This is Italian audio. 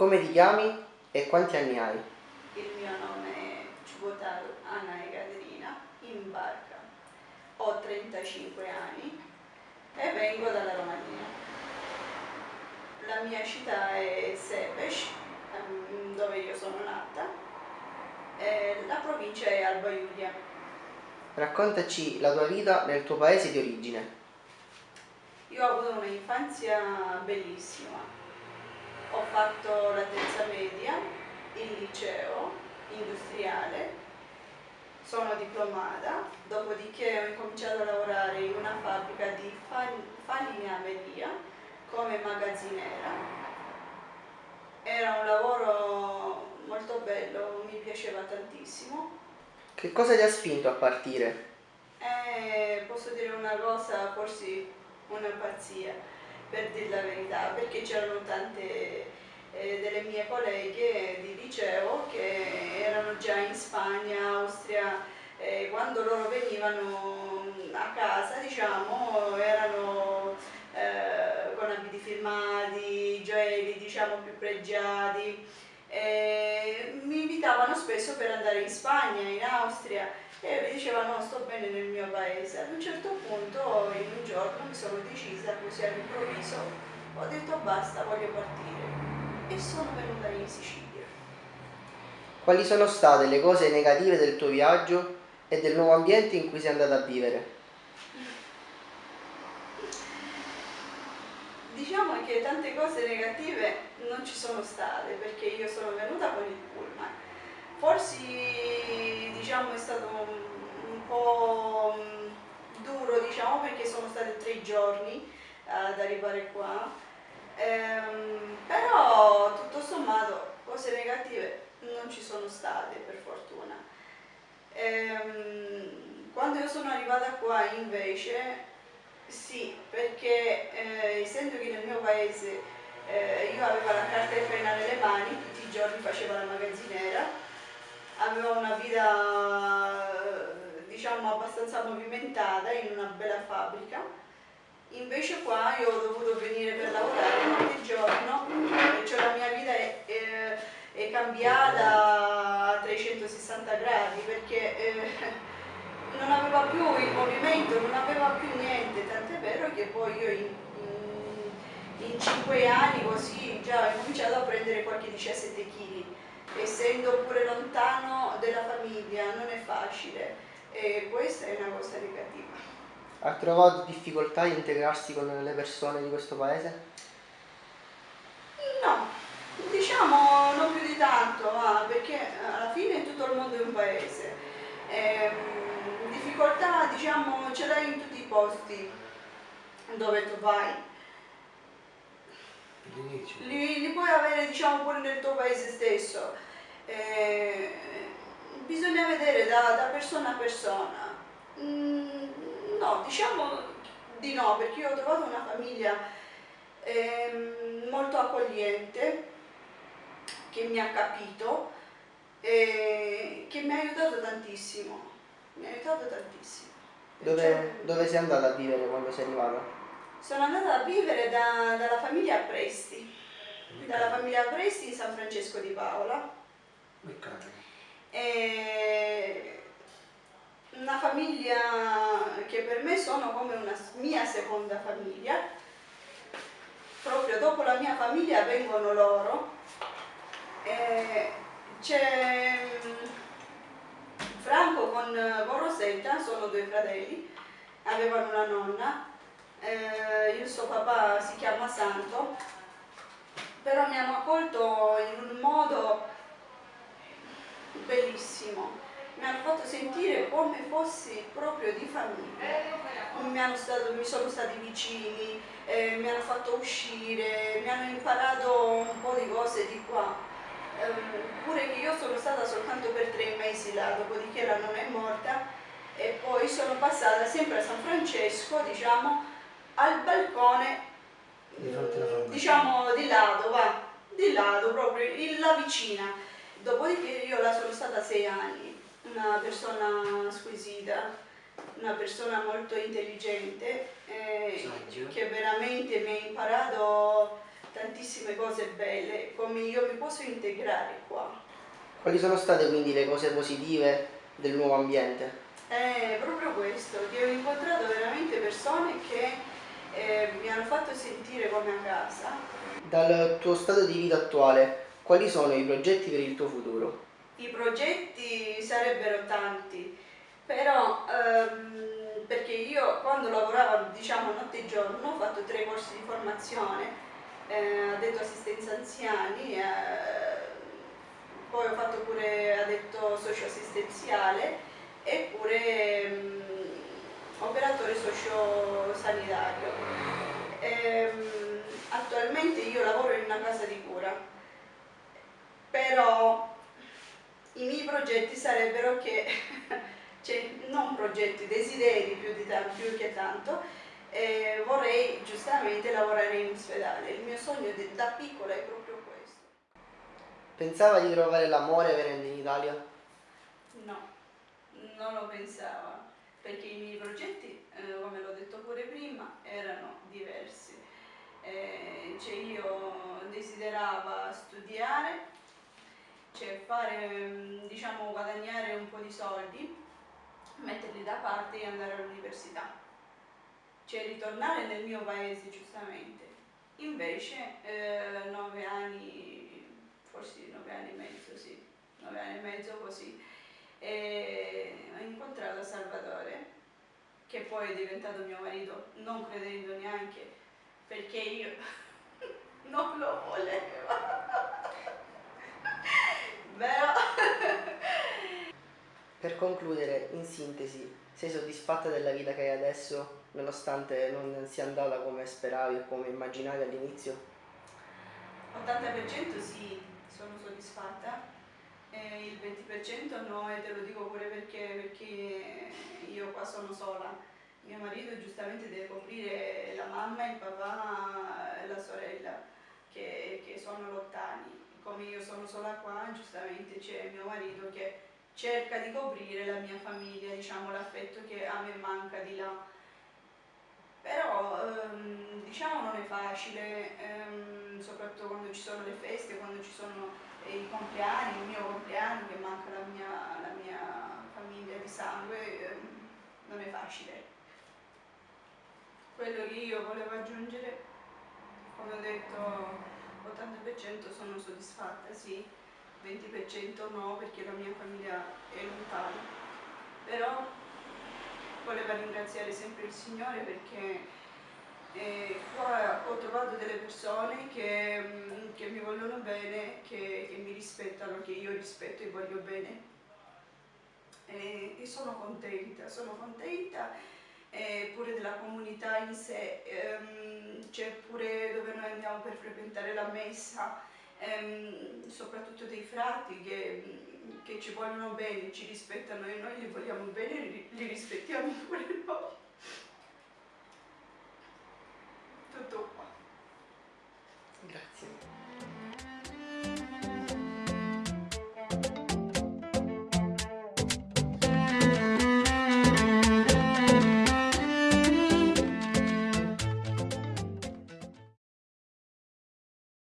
Come ti chiami e quanti anni hai? Il mio nome è Ciubotaro Anna Ekaterina, in barca. Ho 35 anni e vengo dalla Romania. La mia città è Sepeş, ehm, dove io sono nata, e la provincia è Alba Iulia. Raccontaci la tua vita nel tuo paese di origine. Io ho avuto un'infanzia bellissima, ho fatto la terza media, il liceo industriale, sono diplomata, dopodiché ho incominciato a lavorare in una fabbrica di falegname come magazziniera. Era un lavoro molto bello, mi piaceva tantissimo. Che cosa ti ha spinto a partire? Eh, posso dire una cosa, forse una pazzia per dire la verità, perché c'erano tante eh, delle mie colleghe di liceo che erano già in Spagna, Austria, eh, quando loro venivano a casa, diciamo, erano eh, con abiti firmati, gioielli, diciamo, più pregiati, mi invitavano spesso per andare in Spagna, in Austria, e mi diceva no sto bene nel mio paese. Ad un certo punto in un giorno mi sono decisa così all'improvviso ho detto basta voglio partire. E sono venuta in Sicilia. Quali sono state le cose negative del tuo viaggio e del nuovo ambiente in cui sei andata a vivere? Diciamo che tante cose negative non ci sono state perché io sono venuta con il pullman. Forse diciamo, è stato un, un po' mm, perché sono stati tre giorni ad arrivare qua, ehm, però tutto sommato cose negative non ci sono state per fortuna. Ehm, quando io sono arrivata qua invece sì, perché eh, essendo che nel mio paese eh, io avevo la carta e penna nelle mani, tutti i giorni facevo la magazziniera, aveva una vita diciamo abbastanza movimentata in una bella fabbrica. Invece qua io ho dovuto venire per lavorare ogni giorno cioè la mia vita è, è, è cambiata a 360 gradi perché eh, non aveva più il movimento, non aveva più niente, tant'è vero che poi io in, in, in 5 anni così già ho cominciato a prendere qualche 17 kg essendo pure lontano dalla famiglia non è facile e questa è una cosa negativa. Ha trovato difficoltà di integrarsi con le persone di questo paese? No, diciamo non più di tanto, perché alla fine tutto il mondo è un paese. Ehm, difficoltà diciamo ce l'hai in tutti i posti dove tu vai. Li, li, puoi avere diciamo pure nel tuo paese stesso eh, bisogna vedere da, da, persona a persona mm, no diciamo di no perché io ho trovato una famiglia eh, molto accogliente che mi ha capito e che mi ha aiutato tantissimo mi ha aiutato tantissimo dove, cioè, dove sei andata a vivere quando sei arrivata? Sono andata a vivere da, dalla famiglia Presti, dalla famiglia Presti in San Francesco di Paola. E una famiglia che per me sono come una mia seconda famiglia. Proprio dopo la mia famiglia vengono loro. C'è Franco con, con Rosetta, sono due fratelli, avevano una nonna eh, il suo papà si chiama Santo, però mi hanno accolto in un modo bellissimo, mi hanno fatto sentire come fossi proprio di famiglia, mi, stato, mi sono stati vicini, eh, mi hanno fatto uscire, mi hanno imparato un po' di cose di qua, eh, pure che io sono stata soltanto per tre mesi là, dopodiché la nonna è morta e poi sono passata sempre a San Francesco, diciamo, al balcone diciamo di lato va di lato proprio la vicina dopodiché io la sono stata sei anni una persona squisita una persona molto intelligente eh, che veramente mi ha imparato tantissime cose belle, come io mi posso integrare qua. Quali sono state quindi le cose positive del nuovo ambiente? È proprio questo, che ho incontrato veramente persone che eh, mi hanno fatto sentire come a casa. Dal tuo stato di vita attuale, quali sono i progetti per il tuo futuro? I progetti sarebbero tanti, però ehm, perché io quando lavoravo diciamo notte e giorno ho fatto tre corsi di formazione, eh, addetto assistenza anziani, eh, poi ho fatto pure addetto socioassistenziale eppure mh, operatore socio-sanitario. Ehm, attualmente io lavoro in una casa di cura, però i miei progetti sarebbero che, cioè non progetti, desideri più, di più che tanto, eh, vorrei giustamente lavorare in ospedale. Il mio sogno da piccola è proprio questo. Pensava di trovare l'amore venendo in Italia? No non lo pensava, perché i miei progetti, eh, come l'ho detto pure prima, erano diversi. Eh, cioè io desiderava studiare, cioè fare, diciamo, guadagnare un po' di soldi, metterli da parte e andare all'università. Cioè ritornare nel mio paese giustamente. Invece eh, nove anni, forse nove anni e mezzo, sì, nove anni e mezzo così, e ho incontrato Salvatore che poi è diventato mio marito non credendo neanche perché io non lo volevo però per concludere in sintesi sei soddisfatta della vita che hai adesso nonostante non sia andata come speravi o come immaginavi all'inizio? 80% sì, sono soddisfatta eh, il 20% no e te lo dico pure perché, perché io qua sono sola. Mio marito giustamente deve coprire la mamma, il papà e la sorella che, che sono lontani. Come io sono sola qua, giustamente c'è mio marito che cerca di coprire la mia famiglia, diciamo l'affetto che a me manca di là. Però ehm, diciamo non è facile, ehm, soprattutto quando ci sono le feste, quando ci sono i compleanni, il mio compleanno che manca la mia, la mia famiglia di sangue, eh, non è facile. Quello che io volevo aggiungere, come ho detto, 80% sono soddisfatta, sì, 20% no perché la mia famiglia è lontana, però volevo ringraziare sempre il Signore perché e qua ho trovato delle persone che, mm, che mi vogliono bene, che, che, mi rispettano, che io rispetto e voglio bene. E, e sono contenta, sono contenta eh, pure della comunità in sé, ehm, c'è pure dove noi andiamo per frequentare la messa, ehm, soprattutto dei frati che, che, ci vogliono bene, ci rispettano e noi li vogliamo bene, li, li rispettiamo pure noi.